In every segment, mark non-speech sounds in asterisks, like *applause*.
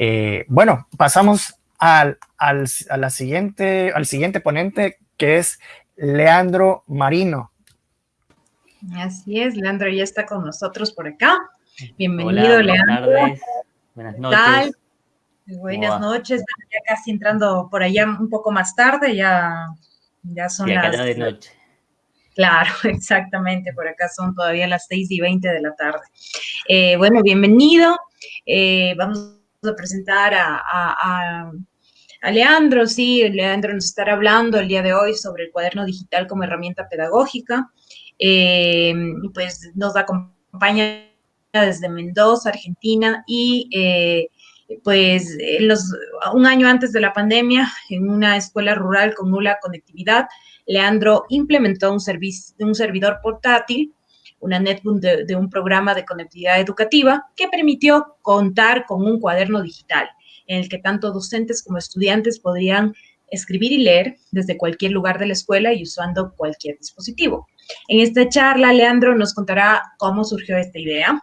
Eh, bueno, pasamos al, al, a la siguiente, al siguiente ponente, que es Leandro Marino. Así es, Leandro ya está con nosotros por acá. Bienvenido, Leandro. Buenas noches. Buenas noches, ya casi entrando por allá un poco más tarde, ya, ya son las... de noche. Claro, *laughs* exactamente, por acá son todavía las 6 y 20 de la tarde. Eh, bueno, bienvenido. Eh, vamos presentar a, Leandro, sí, Leandro nos estará hablando el día de hoy sobre el cuaderno digital como herramienta pedagógica. Eh, pues nos acompaña desde Mendoza, Argentina, y pues un año antes de la pandemia, en una escuela rural con nula conectividad, Leandro implementó un, un servidor portátil, una netbook de, un programa de conectividad educativa que permitió contar con un cuaderno digital en el que tanto docentes como estudiantes podrían escribir y leer desde cualquier lugar de la escuela y usando cualquier dispositivo. En esta charla, Leandro nos contará cómo surgió esta idea,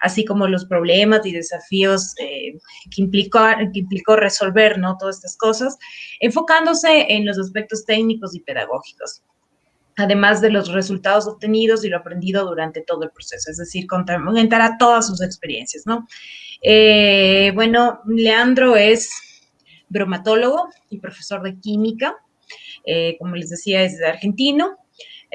así como los problemas y desafíos eh, que, implicó, que implicó resolver ¿no? todas estas cosas, enfocándose en los aspectos técnicos y pedagógicos además de los resultados obtenidos y lo aprendido durante todo el proceso, es decir, comentará todas sus experiencias, ¿no? Eh, bueno, Leandro es bromatólogo y profesor de química, eh, como les decía, es argentino,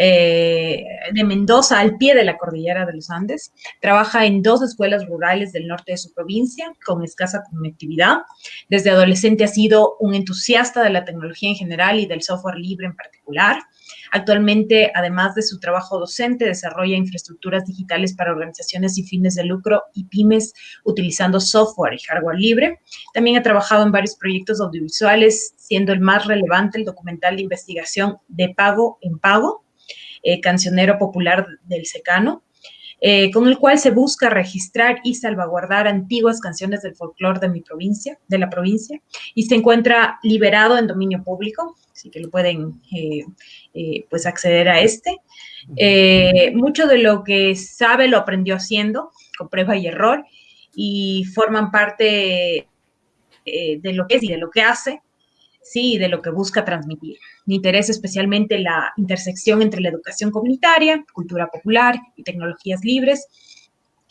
eh, de Mendoza, al pie de la cordillera de los Andes. Trabaja en dos escuelas rurales del norte de su provincia, con escasa conectividad. Desde adolescente ha sido un entusiasta de la tecnología en general y del software libre en particular. Actualmente, además de su trabajo docente, desarrolla infraestructuras digitales para organizaciones y fines de lucro y pymes utilizando software y hardware libre. También ha trabajado en varios proyectos audiovisuales, siendo el más relevante el documental de investigación De Pago en Pago, eh, cancionero popular del secano, eh, con el cual se busca registrar y salvaguardar antiguas canciones del folclore de mi provincia, de la provincia, y se encuentra liberado en dominio público, así que lo pueden eh, pues acceder a este. mucho de lo que sabe lo aprendió haciendo, con prueba y error, y forman parte de lo que es y de lo que hace, sí, de lo que busca transmitir. Me interesa especialmente la intersección entre la educación comunitaria, cultura popular y tecnologías libres,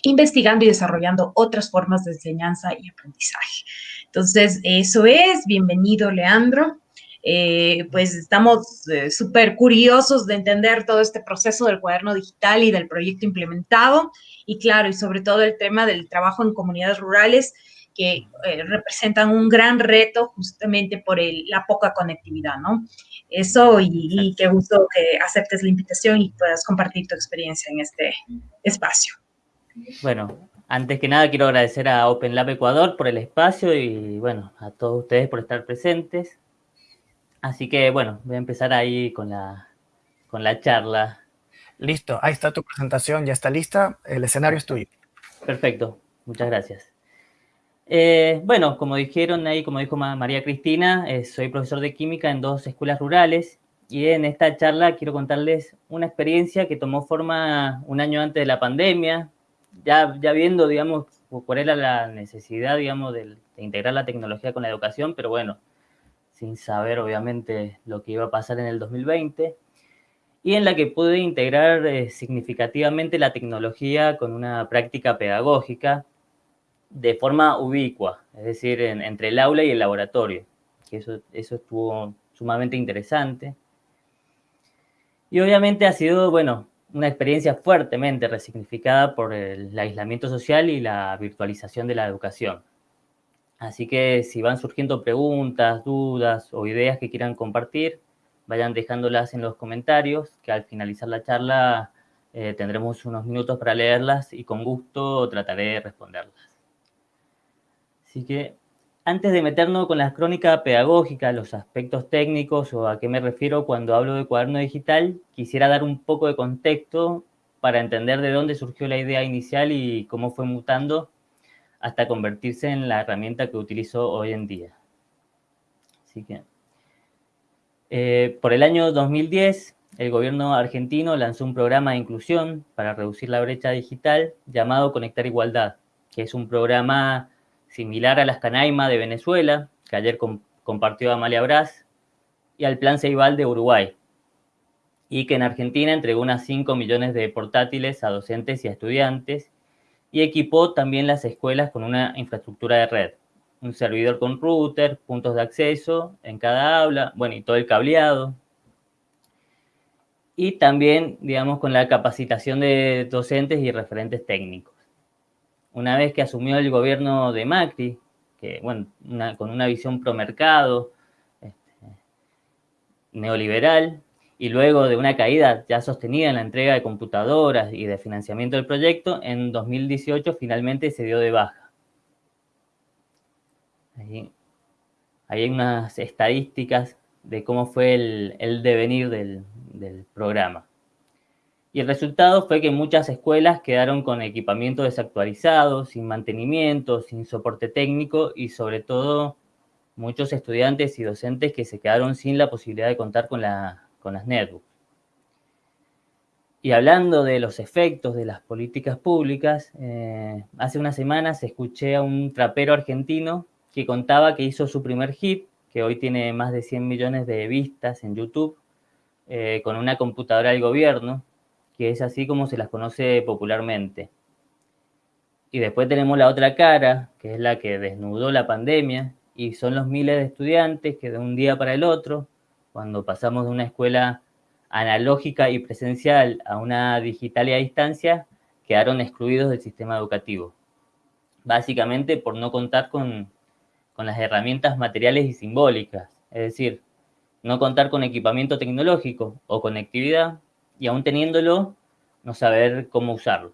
investigando y desarrollando otras formas de enseñanza y aprendizaje. Entonces, eso es. Bienvenido, Leandro. Eh, pues estamos eh, súper curiosos de entender todo este proceso del cuaderno digital y del proyecto implementado. Y claro, y sobre todo el tema del trabajo en comunidades rurales que eh, representan un gran reto justamente por la poca conectividad, ¿no? Eso y, qué gusto que aceptes la invitación y puedas compartir tu experiencia en este espacio. Bueno, antes que nada quiero agradecer a Open Lab Ecuador por el espacio y bueno, a todos ustedes por estar presentes. Así que bueno, voy a empezar ahí con la, con la charla. Listo, ahí está tu presentación, ya está lista, el escenario es tuyo. Perfecto, muchas gracias. Eh, bueno, como dijeron ahí, como dijo María Cristina, eh, soy profesor de química en dos escuelas rurales y en esta charla quiero contarles una experiencia que tomó forma un año antes de la pandemia, ya, viendo, digamos, cuál era la necesidad, digamos, de, integrar la tecnología con la educación, pero bueno, sin saber, obviamente, lo que iba a pasar en el 2020 y en la que pude integrar eh, significativamente la tecnología con una práctica pedagógica de forma ubicua, es decir, entre el aula y el laboratorio, que eso, eso estuvo sumamente interesante. Y obviamente ha sido, bueno, una experiencia fuertemente resignificada por el aislamiento social y la virtualización de la educación. Así que si van surgiendo preguntas, dudas o ideas que quieran compartir, vayan dejándolas en los comentarios, que al finalizar la charla eh, tendremos unos minutos para leerlas y con gusto trataré de responderlas. Así que antes de meternos con la crónica pedagógica, los aspectos técnicos o a qué me refiero cuando hablo de cuaderno digital, quisiera dar un poco de contexto para entender de dónde surgió la idea inicial y cómo fue mutando hasta convertirse en la herramienta que utilizo hoy en día. Así que, eh, por el año 2010, el gobierno argentino lanzó un programa de inclusión para reducir la brecha digital llamado Conectar Igualdad, que es un programa similar a las Canaima de Venezuela, que ayer compartió Amalia Brás, y al Plan Ceibal de Uruguay, y que en Argentina entregó unas 5 millones de portátiles a docentes y a estudiantes, y equipó también las escuelas con una infraestructura de red, un servidor con router, puntos de acceso en cada aula, bueno, y todo el cableado. Y también, digamos, con la capacitación de docentes y referentes técnicos. Una vez que asumió el gobierno de Macri, que, bueno, con una visión pro mercado, este, neoliberal, y luego de una caída ya sostenida en la entrega de computadoras y de financiamiento del proyecto, en 2018 finalmente se dio de baja. Ahí, hay unas estadísticas de cómo fue el, devenir del programa. Y el resultado fue que muchas escuelas quedaron con equipamiento desactualizado, sin mantenimiento, sin soporte técnico y sobre todo muchos estudiantes y docentes que se quedaron sin la posibilidad de contar con la con las netbooks. Y hablando de los efectos de las políticas públicas, eh, hace unas semanas escuché a un trapero argentino que contaba que hizo su primer hit, que hoy tiene más de 100 millones de vistas en YouTube, eh, con una computadora del gobierno, que es así como se las conoce popularmente. Y después tenemos la otra cara, que es la que desnudó la pandemia, y son los miles de estudiantes que de un día para el otro cuando pasamos de una escuela analógica y presencial a una digital y a distancia, quedaron excluidos del sistema educativo. Básicamente por no contar con, las herramientas materiales y simbólicas, es decir, no contar con equipamiento tecnológico o conectividad y aún teniéndolo, no saber cómo usarlo.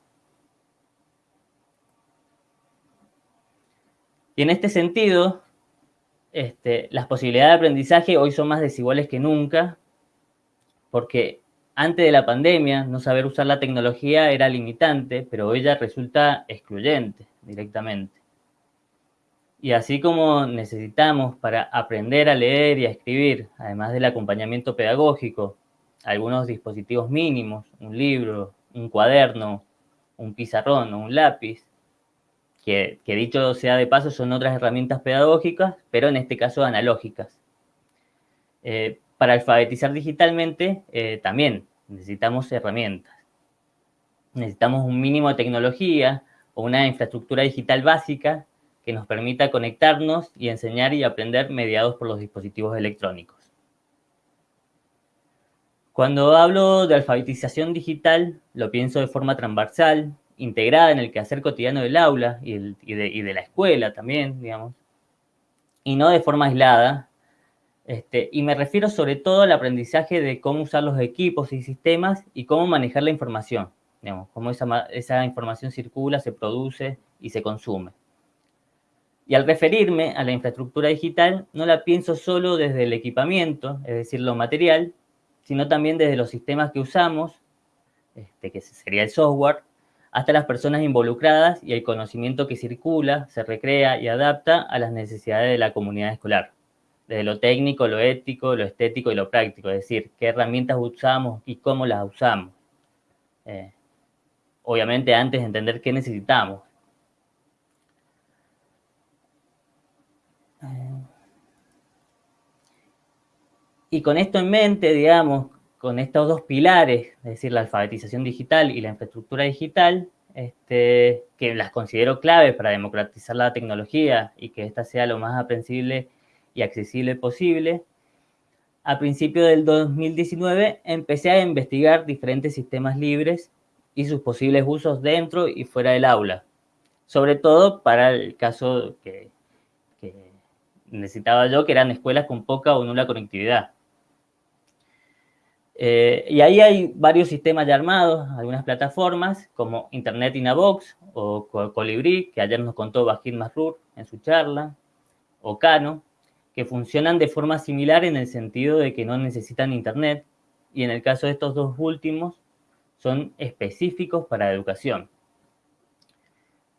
Y en este sentido, este, las posibilidades de aprendizaje hoy son más desiguales que nunca, porque antes de la pandemia no saber usar la tecnología era limitante, pero hoy ya resulta excluyente directamente. Y así como necesitamos para aprender a leer y a escribir, además del acompañamiento pedagógico, algunos dispositivos mínimos, un libro, un cuaderno, un pizarrón o un lápiz, que, dicho sea de paso son otras herramientas pedagógicas, pero en este caso analógicas. Eh, para alfabetizar digitalmente eh, también necesitamos herramientas. Necesitamos un mínimo de tecnología o una infraestructura digital básica que nos permita conectarnos y enseñar y aprender mediados por los dispositivos electrónicos. Cuando hablo de alfabetización digital, lo pienso de forma transversal, integrada en el quehacer cotidiano del aula y, de, la escuela también, digamos, y no de forma aislada. Este, y me refiero sobre todo al aprendizaje de cómo usar los equipos y sistemas y cómo manejar la información, digamos, cómo esa, esa información circula, se produce y se consume. Y al referirme a la infraestructura digital, no la pienso solo desde el equipamiento, es decir, lo material, sino también desde los sistemas que usamos, este, que sería el software, hasta las personas involucradas y el conocimiento que circula, se recrea y adapta a las necesidades de la comunidad escolar, desde lo técnico, lo ético, lo estético y lo práctico, es decir, qué herramientas usamos y cómo las usamos. Eh, obviamente antes de entender qué necesitamos. Y con esto en mente, digamos, con estos dos pilares, es decir, la alfabetización digital y la infraestructura digital, este, que las considero claves para democratizar la tecnología y que ésta sea lo más aprensible y accesible posible, a principios del 2019 empecé a investigar diferentes sistemas libres y sus posibles usos dentro y fuera del aula, sobre todo para el caso que, que necesitaba yo, que eran escuelas con poca o nula conectividad. Eh, y ahí hay varios sistemas ya armados, algunas plataformas como Internet in a Box o Colibri, que ayer nos contó Bajir Masrur en su charla, o Cano, que funcionan de forma similar en el sentido de que no necesitan Internet y en el caso de estos dos últimos son específicos para educación.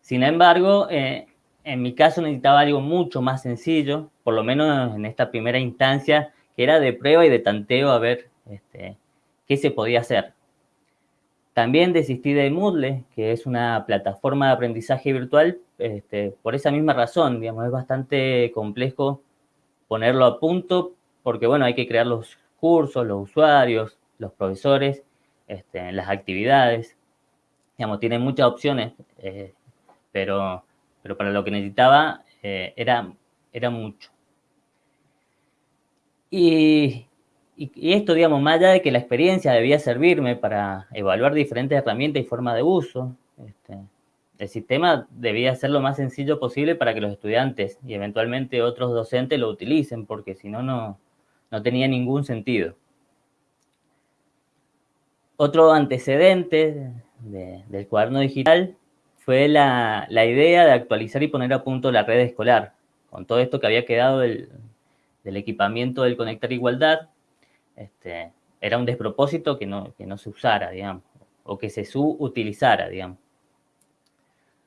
Sin embargo, eh, en mi caso necesitaba algo mucho más sencillo, por lo menos en esta primera instancia, que era de prueba y de tanteo a ver este, qué se podía hacer. También desistí de Moodle, que es una plataforma de aprendizaje virtual, este, por esa misma razón, digamos, es bastante complejo ponerlo a punto porque, bueno, hay que crear los cursos, los usuarios, los profesores, este, las actividades, digamos, tiene muchas opciones, eh, pero, pero para lo que necesitaba eh, era, era mucho. Y, y, esto, digamos, más allá de que la experiencia debía servirme para evaluar diferentes herramientas y formas de uso, este, el sistema debía ser lo más sencillo posible para que los estudiantes y eventualmente otros docentes lo utilicen, porque si no, no tenía ningún sentido. Otro antecedente del cuaderno digital fue la, idea de actualizar y poner a punto la red escolar, con todo esto que había quedado del, equipamiento del Conectar Igualdad, este, era un despropósito que no, que no se usara, digamos, o que se subutilizara, digamos.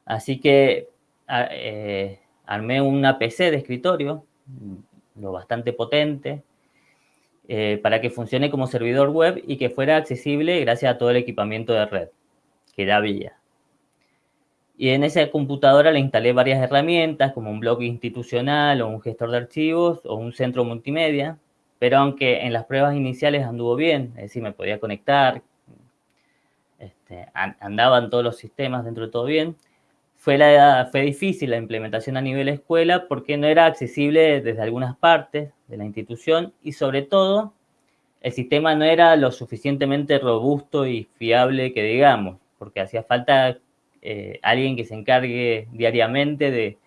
Así que eh, armé una PC de escritorio, lo bastante potente, eh, para que funcione como servidor web y que fuera accesible gracias a todo el equipamiento de red que ya había. Y en esa computadora le instalé varias herramientas como un blog institucional o un gestor de archivos o un centro multimedia, pero aunque en las pruebas iniciales anduvo bien, es decir, me podía conectar, este, andaban todos los sistemas dentro de todo bien, fue, la, fue difícil la implementación a nivel escuela porque no era accesible desde algunas partes de la institución y sobre todo el sistema no era lo suficientemente robusto y fiable que digamos, porque hacía falta eh, alguien que se encargue diariamente de,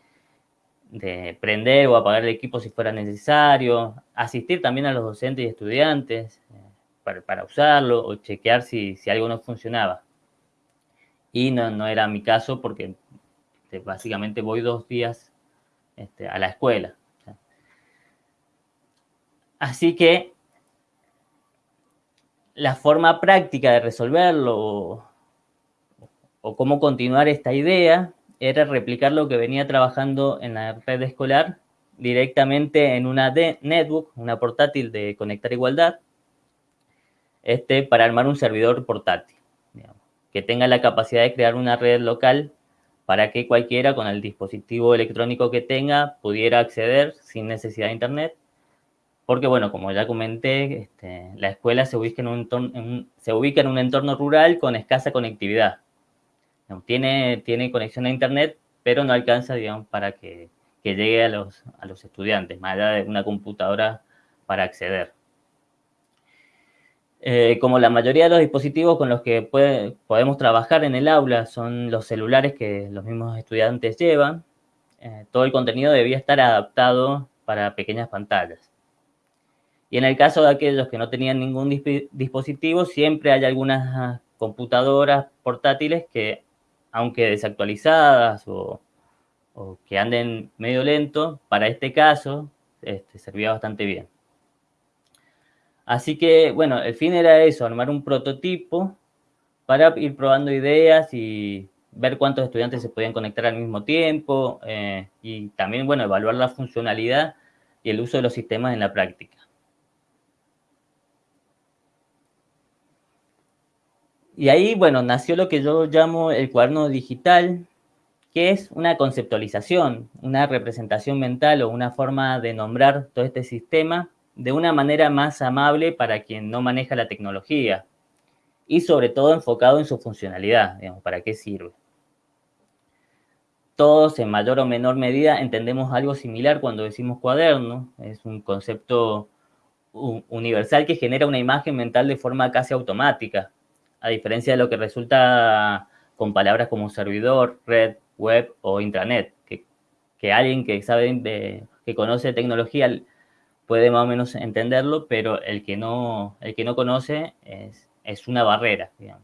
de prender o apagar el equipo si fuera necesario, asistir también a los docentes y estudiantes eh, para, para, usarlo o chequear si, si, algo no funcionaba. Y no, no era mi caso porque este, básicamente voy dos días este, a la escuela. Así que la forma práctica de resolverlo o, o, cómo continuar esta idea era replicar lo que venía trabajando en la red escolar directamente en una netbook, una portátil de Conectar Igualdad, este, para armar un servidor portátil, que tenga la capacidad de crear una red local para que cualquiera con el dispositivo electrónico que tenga pudiera acceder sin necesidad de internet. Porque, bueno, como ya comenté, este, la escuela se ubica, en un se ubica en un entorno rural con escasa conectividad. Tiene, tiene conexión a internet, pero no alcanza, digamos, para que, que llegue a los, a los estudiantes, más allá de una computadora para acceder. Eh, como la mayoría de los dispositivos con los que podemos trabajar en el aula son los celulares que los mismos estudiantes llevan, eh, todo el contenido debía estar adaptado para pequeñas pantallas. Y en el caso de aquellos que no tenían ningún dispositivo, siempre hay algunas computadoras portátiles que, aunque desactualizadas o, que anden medio lento, para este caso este, servía bastante bien. Así que, bueno, el fin era eso, armar un prototipo para ir probando ideas y ver cuántos estudiantes se podían conectar al mismo tiempo eh, y también, bueno, evaluar la funcionalidad y el uso de los sistemas en la práctica. Y ahí, bueno, nació lo que yo llamo el cuaderno digital, que es una conceptualización, una representación mental o una forma de nombrar todo este sistema de una manera más amable para quien no maneja la tecnología y sobre todo enfocado en su funcionalidad, digamos, para qué sirve. Todos en mayor o menor medida entendemos algo similar cuando decimos cuaderno, es un concepto universal que genera una imagen mental de forma casi automática, a diferencia de lo que resulta con palabras como servidor, red, web o intranet, que, alguien que sabe, que conoce tecnología puede más o menos entenderlo, pero el que no, el que no conoce es, es una barrera, digamos.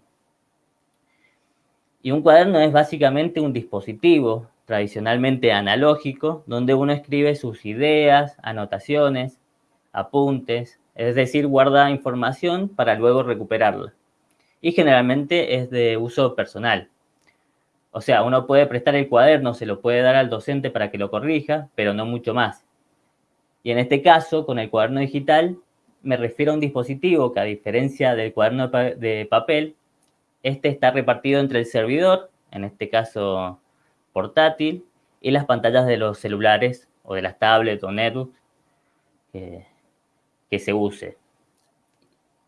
Y un cuaderno es básicamente un dispositivo tradicionalmente analógico, donde uno escribe sus ideas, anotaciones, apuntes, es decir, guarda información para luego recuperarla. Y generalmente es de uso personal. O sea, uno puede prestar el cuaderno, se lo puede dar al docente para que lo corrija, pero no mucho más. Y en este caso, con el cuaderno digital, me refiero a un dispositivo que a diferencia del cuaderno de papel, este está repartido entre el servidor, en este caso portátil y las pantallas de los celulares o de las tablets o netbooks que, se use.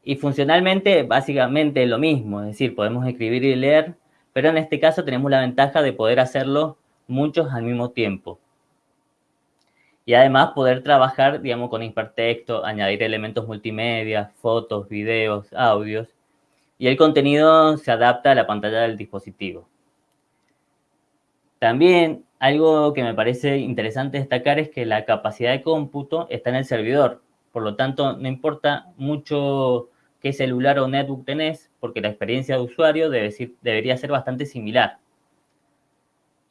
Y funcionalmente, básicamente lo mismo, es decir, podemos escribir y leer, pero en este caso tenemos la ventaja de poder hacerlo muchos al mismo tiempo. Y además poder trabajar, digamos, con hipertexto, añadir elementos multimedia, fotos, videos, audios, y el contenido se adapta a la pantalla del dispositivo. También algo que me parece interesante destacar es que la capacidad de cómputo está en el servidor. Por lo tanto, no importa mucho qué celular o netbook tenés, porque la experiencia de usuario debería ser bastante similar.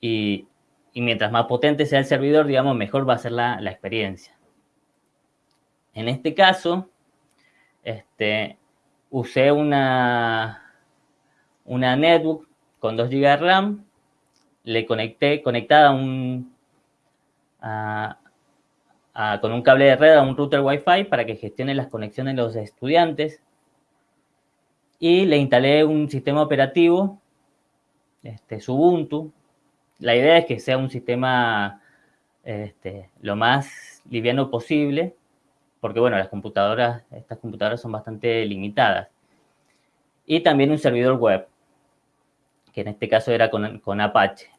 Y, mientras más potente sea el servidor, digamos, mejor va a ser la, experiencia. En este caso, este, usé una, una netbook con 2 GB de RAM le conecté conectada con un cable de red a un router Wi-Fi para que gestione las conexiones de los estudiantes. Y le instalé un sistema operativo, este, Ubuntu. La idea es que sea un sistema este, lo más liviano posible, porque bueno, las computadoras, estas computadoras son bastante limitadas. Y también un servidor web, que en este caso era con Apache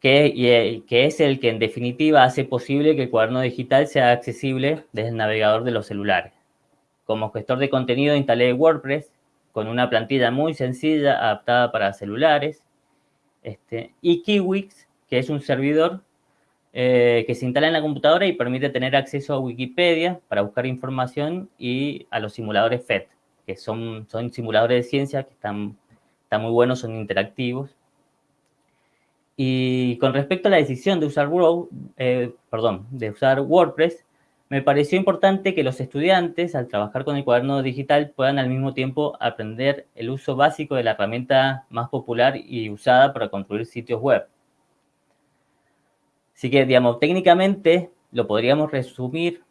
que, que es el que en definitiva hace posible que el cuaderno digital sea accesible desde el navegador de los celulares. Como gestor de contenido instalé WordPress con una plantilla muy sencilla adaptada para celulares. Este, y Kiwix, que es un servidor eh, que se instala en la computadora y permite tener acceso a Wikipedia para buscar información y a los simuladores FED, que son, son simuladores de ciencia que están, están muy buenos, son interactivos. Y con respecto a la decisión de usar, eh, perdón, de usar WordPress, me pareció importante que los estudiantes, al trabajar con el cuaderno digital, puedan al mismo tiempo aprender el uso básico de la herramienta más popular y usada para construir sitios web. Así que, digamos, técnicamente lo podríamos resumir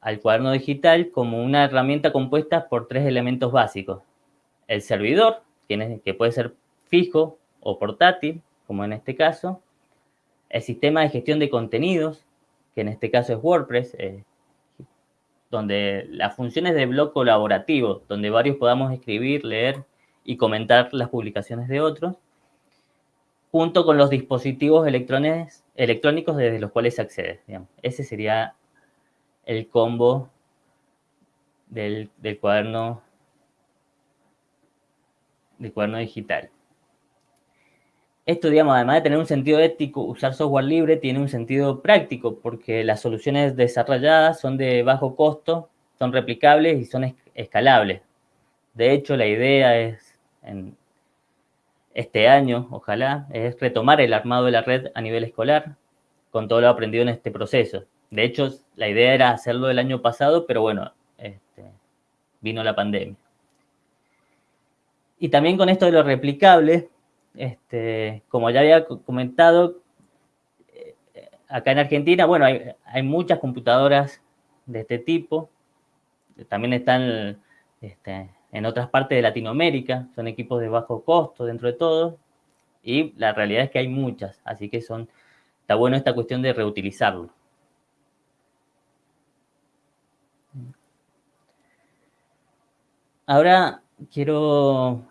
al cuaderno digital como una herramienta compuesta por tres elementos básicos. El servidor, que puede ser fijo o portátil, como en este caso, el sistema de gestión de contenidos, que en este caso es WordPress, eh, donde las funciones de blog colaborativo, donde varios podamos escribir, leer y comentar las publicaciones de otros, junto con los dispositivos electrónicos desde los cuales se accede. Ese sería el combo del cuaderno del cuaderno digital. Esto, digamos, además de tener un sentido ético, usar software libre tiene un sentido práctico porque las soluciones desarrolladas son de bajo costo, son replicables y son escalables. De hecho, la idea es, en este año, ojalá, es retomar el armado de la red a nivel escolar con todo lo aprendido en este proceso. De hecho, la idea era hacerlo el año pasado, pero bueno, este, vino la pandemia. Y también con esto de lo replicable, este, como ya había comentado, eh, acá en Argentina, bueno, hay, muchas computadoras de este tipo. También están este, en otras partes de Latinoamérica. Son equipos de bajo costo dentro de todo. Y la realidad es que hay muchas. Así que son, está bueno esta cuestión de reutilizarlo. Ahora quiero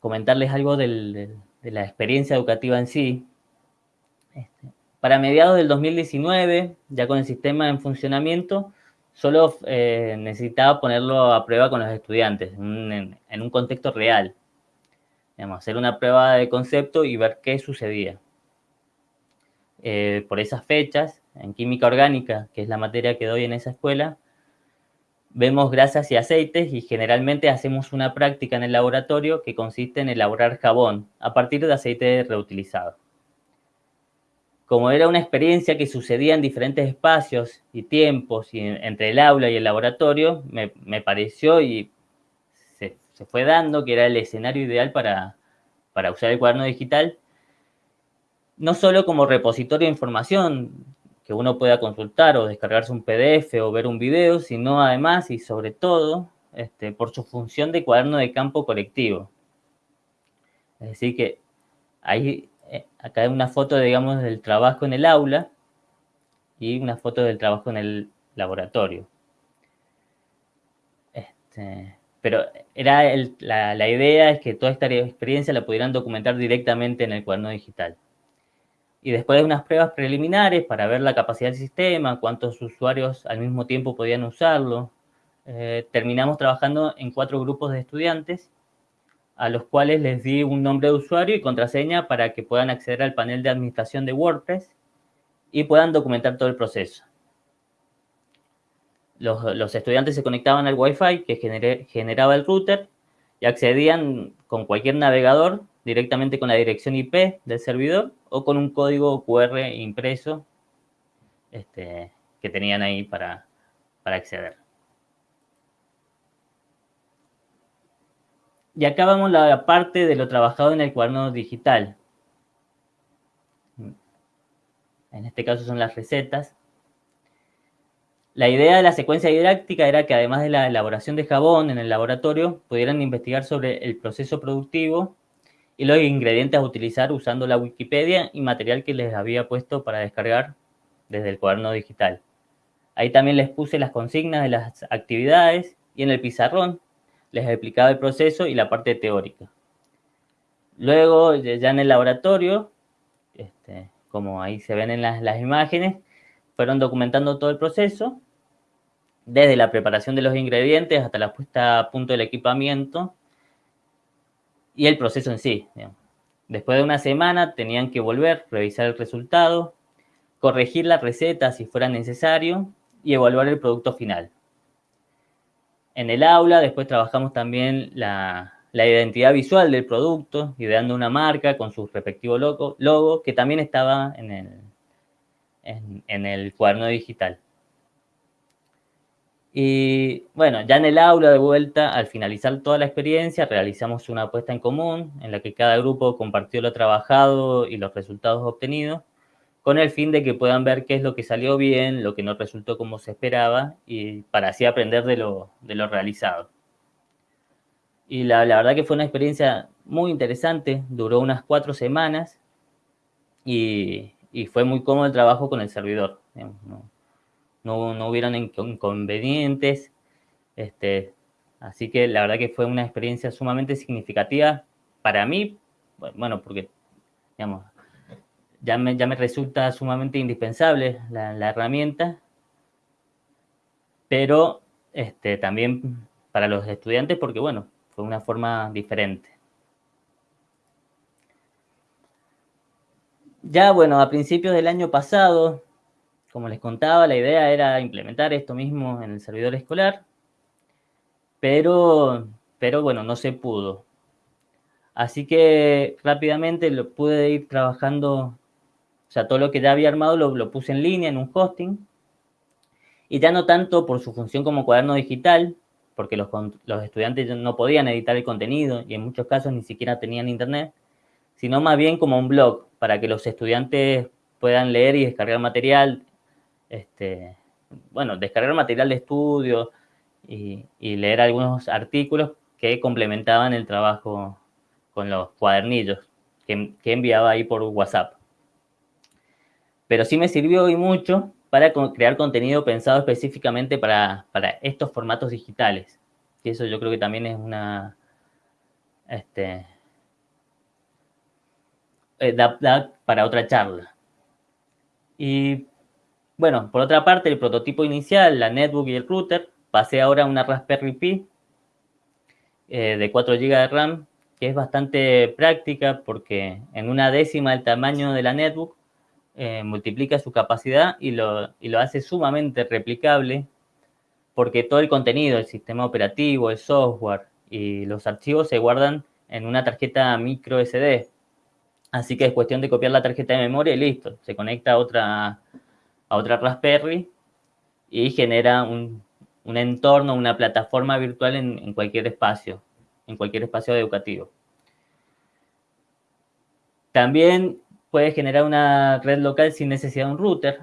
comentarles algo del, de la experiencia educativa en sí. Este, para mediados del 2019, ya con el sistema en funcionamiento, solo eh, necesitaba ponerlo a prueba con los estudiantes, en, un contexto real. hacer una prueba de concepto y ver qué sucedía. Eh, por esas fechas, en química orgánica, que es la materia que doy en esa escuela, Vemos grasas y aceites y generalmente hacemos una práctica en el laboratorio que consiste en elaborar jabón a partir de aceite reutilizado. Como era una experiencia que sucedía en diferentes espacios y tiempos y entre el aula y el laboratorio, me, pareció y se, fue dando que era el escenario ideal para, para usar el cuaderno digital, no solo como repositorio de información, que uno pueda consultar o descargarse un PDF o ver un video, sino además y sobre todo este, por su función de cuaderno de campo colectivo. Es decir, que ahí eh, acá hay una foto, digamos, del trabajo en el aula y una foto del trabajo en el laboratorio. Este, pero era la, la, idea es que toda esta experiencia la pudieran documentar directamente en el cuaderno digital. Y después de unas pruebas preliminares para ver la capacidad del sistema, cuántos usuarios al mismo tiempo podían usarlo, eh, terminamos trabajando en cuatro grupos de estudiantes a los cuales les di un nombre de usuario y contraseña para que puedan acceder al panel de administración de WordPress y puedan documentar todo el proceso. Los, estudiantes se conectaban al Wi-Fi que generaba el router y accedían con cualquier navegador directamente con la dirección IP del servidor o con un código QR impreso este, que tenían ahí para, para acceder. Y acá vamos la parte de lo trabajado en el cuaderno digital. En este caso son las recetas. La idea de la secuencia didáctica era que además de la elaboración de jabón en el laboratorio, pudieran investigar sobre el proceso productivo y los ingredientes a utilizar usando la Wikipedia y material que les había puesto para descargar desde el cuaderno digital. Ahí también les puse las consignas de las actividades y en el pizarrón les explicaba el proceso y la parte teórica. Luego, ya en el laboratorio, este, como ahí se ven en las, imágenes, fueron documentando todo el proceso, desde la preparación de los ingredientes hasta la puesta a punto del equipamiento y el proceso en sí. Después de una semana tenían que volver, revisar el resultado, corregir la receta si fuera necesario y evaluar el producto final en el aula, después trabajamos también la, identidad visual del producto, ideando una marca con su respectivo logo, logo que también estaba en el, en, el cuaderno digital. Y bueno, ya en el aula de vuelta, al finalizar toda la experiencia, realizamos una apuesta en común en la que cada grupo compartió lo trabajado y los resultados obtenidos con el fin de que puedan ver qué es lo que salió bien, lo que no resultó como se esperaba, y para así aprender de lo, realizado. Y la, verdad que fue una experiencia muy interesante, duró unas cuatro semanas, y, fue muy cómodo el trabajo con el servidor. No, hubieron inconvenientes, este, así que la verdad que fue una experiencia sumamente significativa para mí, bueno, porque, ya me, ya me resulta sumamente indispensable la, herramienta, pero este, también para los estudiantes porque, bueno, fue una forma diferente. Ya, bueno, a principios del año pasado, como les contaba, la idea era implementar esto mismo en el servidor escolar, pero, pero bueno, no se pudo. Así que rápidamente lo pude ir trabajando o sea, todo lo que ya había armado lo, puse en línea, en un hosting. Y ya no tanto por su función como cuaderno digital, porque los, los estudiantes no podían editar el contenido y en muchos casos ni siquiera tenían internet, sino más bien como un blog para que los estudiantes puedan leer y descargar material, este, bueno, descargar material de estudio y, leer algunos artículos que complementaban el trabajo con los cuadernillos que, que enviaba ahí por WhatsApp pero sí me sirvió y mucho para crear contenido pensado específicamente para, estos formatos digitales. Y eso yo creo que también es una... Este, eh, para otra charla. Y bueno, por otra parte, el prototipo inicial, la netbook y el router, pasé ahora a una Raspberry Pi eh, de 4 GB de RAM, que es bastante práctica porque en una décima del tamaño de la netbook eh, multiplica su capacidad y lo, lo hace sumamente replicable porque todo el contenido, el sistema operativo, el software y los archivos se guardan en una tarjeta micro SD. Así que es cuestión de copiar la tarjeta de memoria y listo. Se conecta a otra, a otra Raspberry y genera un, entorno, una plataforma virtual en, cualquier espacio, en cualquier espacio educativo. También puede generar una red local sin necesidad de un router.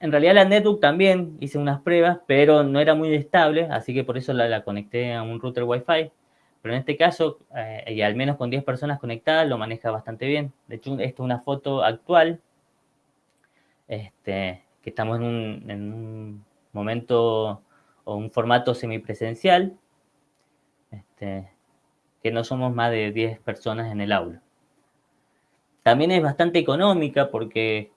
En realidad la netbook también hice unas pruebas, pero no era muy estable, así que por eso la, conecté a un router Wi-Fi. pero en este caso, eh, y al menos con 10 personas conectadas, lo maneja bastante bien. De hecho, esta es una foto actual, este, que estamos en un, en un momento o un formato semipresencial, este, que no somos más de 10 personas en el aula. También es bastante económica porque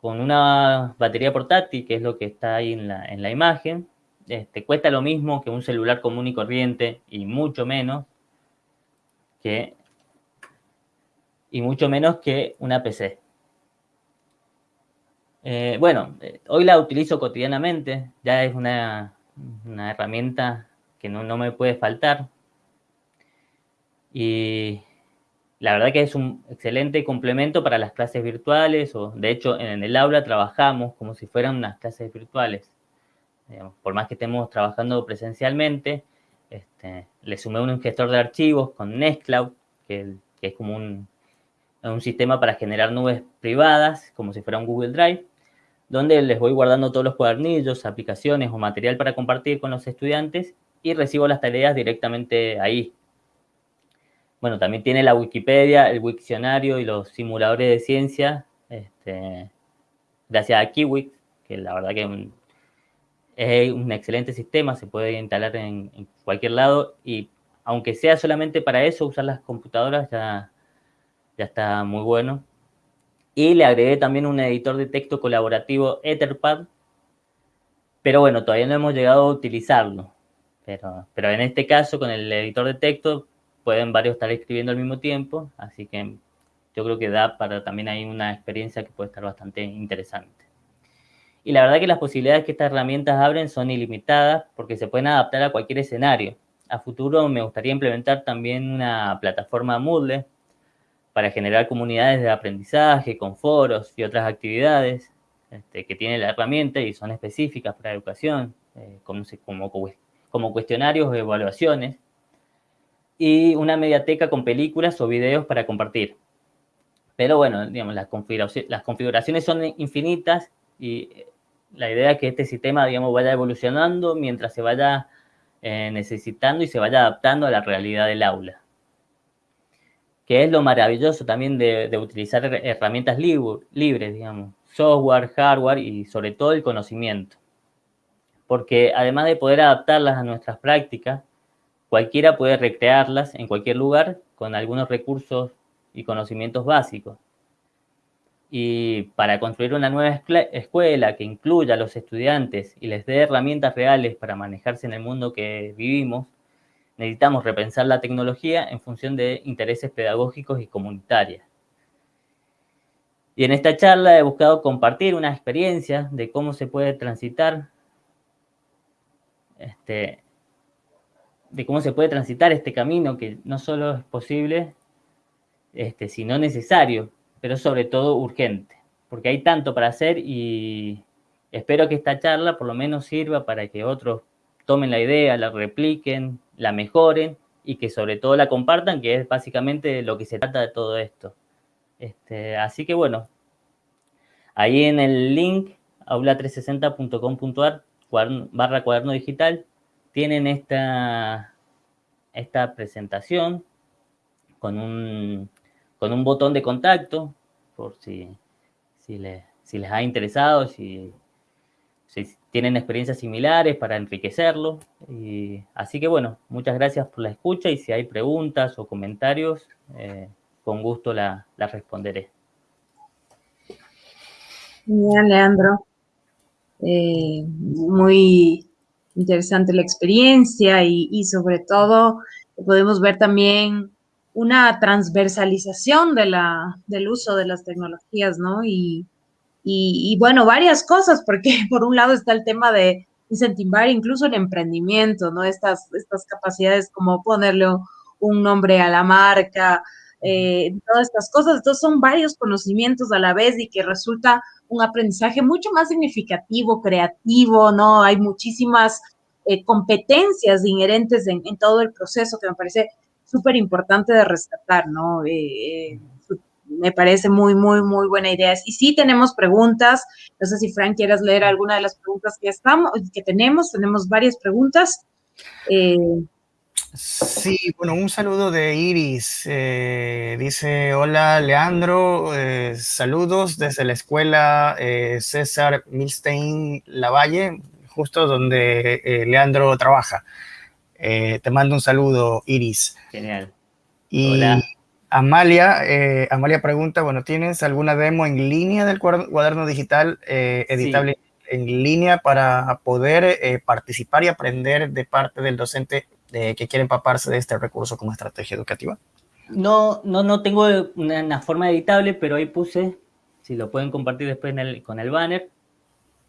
con una batería portátil, que es lo que está ahí en la, en la imagen, este, cuesta lo mismo que un celular común y corriente y mucho menos que y mucho menos que una PC. Eh, bueno, eh, hoy la utilizo cotidianamente, ya es una, una herramienta que no, no, me puede faltar. Y la verdad que es un excelente complemento para las clases virtuales, o de hecho en el aula trabajamos como si fueran unas clases virtuales. por más que estemos trabajando presencialmente, este, le sumé un gestor de archivos con Nextcloud, que, que es como un, un sistema para generar nubes privadas, como si fuera un Google Drive, donde les voy guardando todos los cuadernillos, aplicaciones o material para compartir con los estudiantes y recibo las tareas directamente ahí, bueno, también tiene la Wikipedia, el Wiktionario y los simuladores de ciencia, este, gracias a Kiwix, que la verdad que es un excelente sistema, se puede instalar en, cualquier lado y aunque sea solamente para eso, usar las computadoras ya está muy bueno. Y le agregué también un editor de texto colaborativo Etherpad, pero bueno, todavía no hemos llegado a utilizarlo. Pero, pero en este caso, con el editor de texto, pueden varios estar escribiendo al mismo tiempo, así que yo creo que da para también hay una experiencia que puede estar bastante interesante. Y la verdad que las posibilidades que estas herramientas abren son ilimitadas porque se pueden adaptar a cualquier escenario. A futuro me gustaría implementar también una plataforma Moodle para generar comunidades de aprendizaje con foros y otras actividades este, que tiene la herramienta y son específicas para educación, eh, como, cuestionarios o evaluaciones y una mediateca con películas o videos para compartir. Pero bueno, digamos, las, configuraciones, las configuraciones son infinitas y la idea es que este sistema, digamos, vaya evolucionando mientras se vaya eh, necesitando y se vaya adaptando a la realidad del aula. Que es lo maravilloso también de, utilizar herramientas libres, digamos, software, hardware y sobre todo el conocimiento. Porque además de poder adaptarlas a nuestras prácticas, Cualquiera puede recrearlas en cualquier lugar con algunos recursos y conocimientos básicos. Y para construir una nueva escuela que incluya a los estudiantes y les dé herramientas reales para manejarse en el mundo que vivimos, necesitamos repensar la tecnología en función de intereses pedagógicos y comunitarios. Y en esta charla he buscado compartir una experiencia de cómo se puede transitar este, de cómo se puede transitar este camino, que no solo es posible, este, sino necesario, pero sobre todo urgente, porque hay tanto para hacer y espero que esta charla por lo menos sirva para que otros tomen la idea, la repliquen, la mejoren y que sobre todo la compartan, que es básicamente lo que se trata de todo esto. Este, así que bueno, ahí en el link aula360.com.ar barra cuaderno digital tienen esta, esta presentación con un, con un botón de contacto, por si, si, les, ha interesado, si, si, tienen experiencias similares para enriquecerlo. Y, así que bueno, muchas gracias por la escucha y si hay preguntas o comentarios, eh, con gusto las la responderé. Bien, Leandro. Eh, muy interesante la experiencia y, sobre todo podemos ver también una transversalización del uso de las tecnologías, ¿no? Y, bueno, varias cosas, porque *laughs* por un lado está el tema de incentivar incluso el emprendimiento, ¿no? Estas, estas capacidades como ponerle un nombre a la marca, eh, todas estas cosas. Entonces son varios conocimientos a la vez y que resulta un aprendizaje mucho más significativo, creativo, ¿no? Hay muchísimas eh, competencias inherentes en, todo el proceso que me parece súper importante de rescatar, ¿no? Eh, me parece muy, muy, muy buena idea. Y sí tenemos preguntas. No sé si Frank quieras leer alguna de las preguntas que estamos, que tenemos. Tenemos varias preguntas. Sí, bueno, un saludo de Iris. Eh, dice, hola Leandro, eh, saludos desde la escuela eh, César Milstein Lavalle, justo donde Leandro trabaja. te mando un saludo, Iris. Genial. Y hola. Amalia, Amalia pregunta, bueno, ¿tienes alguna demo en línea del cuaderno digital editable en línea para poder participar y aprender de parte del docente de que quieren empaparse de este recurso como estrategia educativa? No, no, no tengo una, forma editable, pero ahí puse, si lo pueden compartir después con el banner,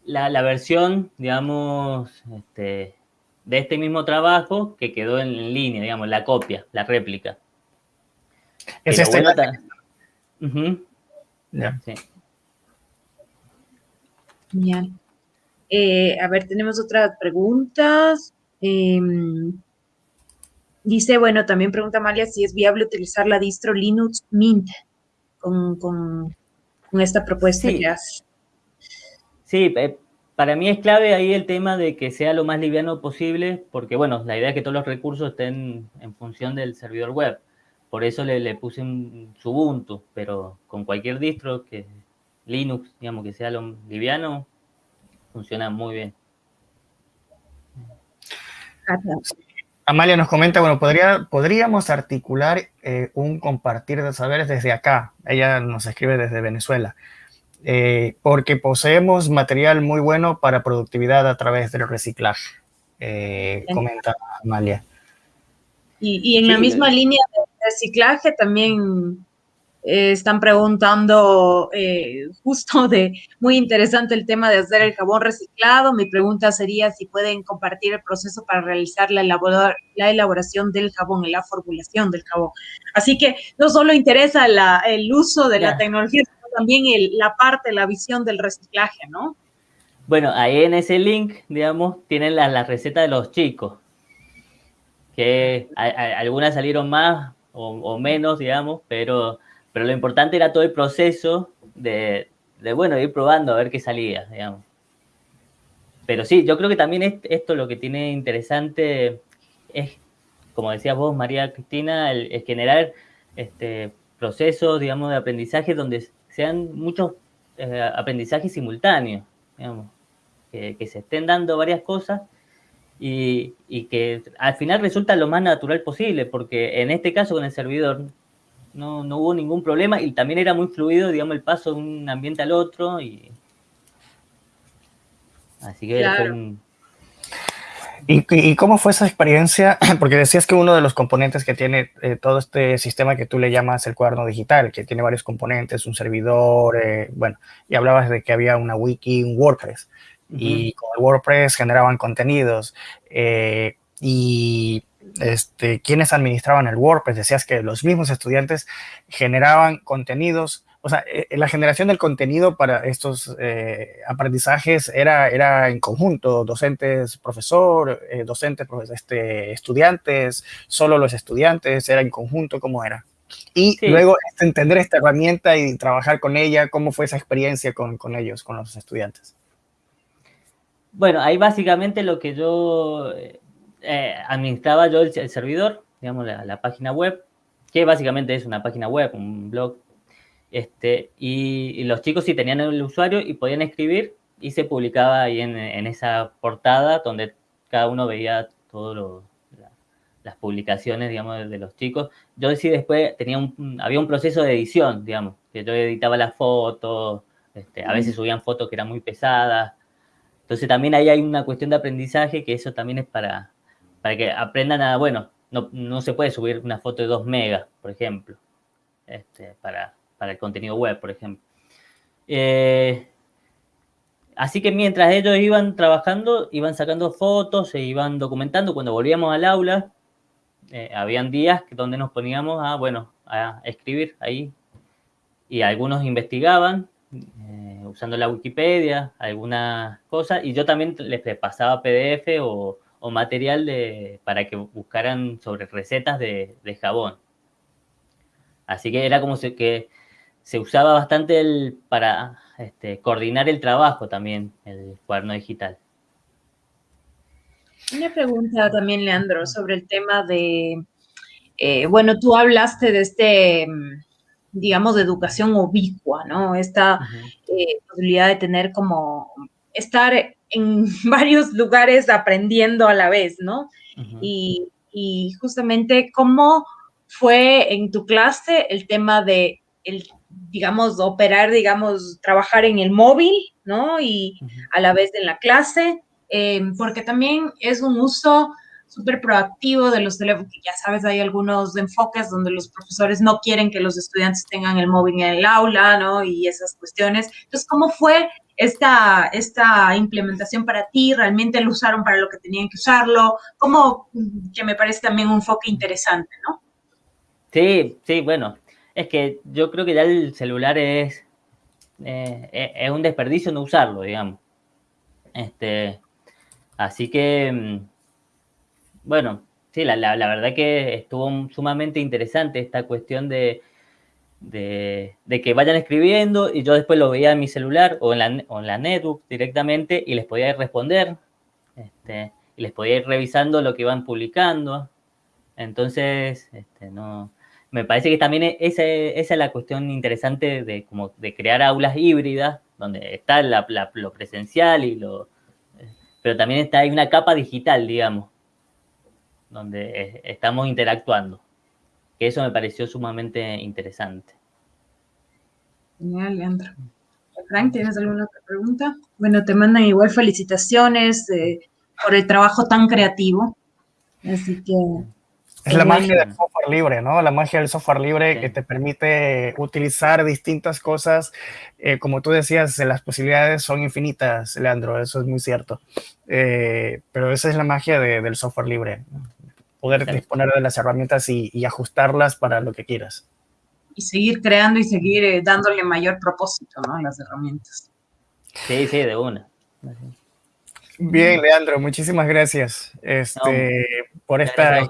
la, versión, digamos, este, de este mismo trabajo que quedó en, línea, digamos, la copia, la réplica. Es este. sí. Bien. Eh, a ver, tenemos otras preguntas. Eh, Dice, bueno, también pregunta Amalia si es viable utilizar la distro Linux Mint con, esta propuesta sí. Sí, eh, para mí es clave ahí el tema de que sea lo más liviano posible, porque bueno, la idea es que todos los recursos estén en función del servidor web. Por eso le, puse un Ubuntu, pero con cualquier distro que Linux, digamos, que sea lo liviano, funciona muy bien. Amalia nos comenta, bueno, podría, podríamos articular eh, un compartir de saberes desde acá. Ella nos escribe desde Venezuela. Eh, porque poseemos material muy bueno para productividad a través del reciclaje, eh, comenta Amalia. Y, y en la misma línea de reciclaje también eh, están preguntando eh, justo de, muy interesante el tema de hacer el jabón reciclado. Mi pregunta sería si pueden compartir el proceso para realizar la, la elaboración del jabón, la formulación del jabón. Así que no solo interesa el uso de la tecnología, sino también la parte, la visión del reciclaje, ¿no? Bueno, ahí en ese link, digamos, tienen la, la receta de los chicos, que algunas salieron más o, menos, digamos, pero pero lo importante era todo el proceso de, bueno, ir probando a ver qué salía, digamos. Pero sí, yo creo que también esto lo que tiene interesante es, como decías vos, María Cristina, el, generar este, procesos, digamos, de aprendizaje donde sean muchos eh, aprendizajes simultáneos, digamos, que, se estén dando varias cosas y, y, que al final resulta lo más natural posible, porque en este caso con el servidor no, no hubo ningún problema y también era muy fluido, digamos, el paso de un ambiente al otro y... Así que ¿Y, cómo fue esa experiencia? *clears throat* Porque decías que uno de los componentes que tiene eh, todo este sistema que tú le llamas el cuaderno digital, que tiene varios componentes, un servidor, eh, bueno, y hablabas de que había una wiki, un WordPress, y con el WordPress generaban contenidos, eh, y este, quienes administraban el WordPress, decías que los mismos estudiantes generaban contenidos, o sea, eh, la generación del contenido para estos eh, aprendizajes era, era en conjunto, docentes, profesor, docentes, este, estudiantes, solo los estudiantes, era en conjunto, ¿cómo era? Y luego este, entender esta herramienta y trabajar con ella, ¿cómo fue esa experiencia con, con ellos, con los estudiantes? Bueno, ahí básicamente lo que yo eh, administraba yo el, servidor, digamos, la, página web, que básicamente es una página web, un blog, este, y, los chicos sí tenían el usuario y podían escribir y se publicaba ahí en, esa portada donde cada uno veía todas las publicaciones, digamos, de los chicos. Yo sí después tenía un, había un proceso de edición, digamos, que yo editaba las fotos, este, a veces subían fotos que eran muy pesadas. Entonces también ahí hay una cuestión de aprendizaje que eso también es para, para que aprendan a, bueno, no, se puede subir una foto de 2 megas, por ejemplo, este, para, el contenido web, por ejemplo. Eh, así que mientras ellos iban trabajando, iban sacando fotos, se iban documentando. Cuando volvíamos al aula, eh, habían días donde nos poníamos a, bueno, a escribir ahí. Y algunos investigaban, eh, usando la Wikipedia, algunas cosas, y yo también les pasaba PDF o, material de, para que buscaran sobre recetas de, jabón. Así que era como que se usaba bastante el, para este, coordinar el trabajo también, el cuaderno digital. Una pregunta también, Leandro, sobre el tema de, eh, bueno, tú hablaste de este, digamos, de educación ubicua, ¿no? Esta eh, posibilidad de tener como, estar en *laughs* varios lugares aprendiendo a la vez, ¿no? y, y, justamente, ¿cómo fue en tu clase el tema de, el, digamos, operar, digamos, trabajar en el móvil, ¿no? Y a la vez en la clase, em, porque también es un uso súper proactivo de los teléfonos. Ya sabes, hay algunos enfoques donde los profesores no quieren que los estudiantes tengan el móvil en el aula, ¿no? Y esas cuestiones. Entonces, ¿cómo fue esta, esta implementación para ti? ¿Realmente lo usaron para lo que tenían que usarlo? Como que me parece también un enfoque interesante, ¿no? Sí, sí, bueno, es que yo creo que ya el celular es, eh, es un desperdicio no usarlo, digamos. Este, así que, mm, bueno, sí, la, la, verdad que estuvo sumamente interesante esta cuestión de, de, que vayan escribiendo y yo después lo veía en mi celular o en la, en la netbook directamente y les podía ir responder este, y les podía ir revisando lo que iban publicando. Entonces, este, no, me parece que también esa, esa es la cuestión interesante de, como de crear aulas híbridas, donde está lo presencial y lo... Pero también está hay una capa digital, digamos, donde estamos interactuando. Que eso me pareció sumamente interesante. Genial, Leandro. Frank, ¿tienes alguna otra pregunta? Bueno, te mandan igual felicitaciones eh, por el trabajo tan creativo. Así que es la magia del software libre, ¿no? La magia del software libre que te permite utilizar distintas cosas. Eh, como tú decías, las posibilidades son infinitas, Leandro, eso es muy cierto. Eh, pero esa es la magia del software libre, poder disponer de las herramientas y, ajustarlas para lo que quieras. Y seguir creando y seguir eh, dándole mayor propósito, ¿no? A las herramientas. Sí, sí, de una. Bien, Leandro, muchísimas gracias este, por esta